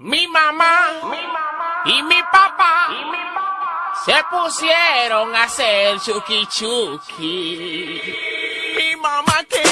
Mi mamá, y mi papá, se pusieron a hacer chuki chuki. Mi mamá que.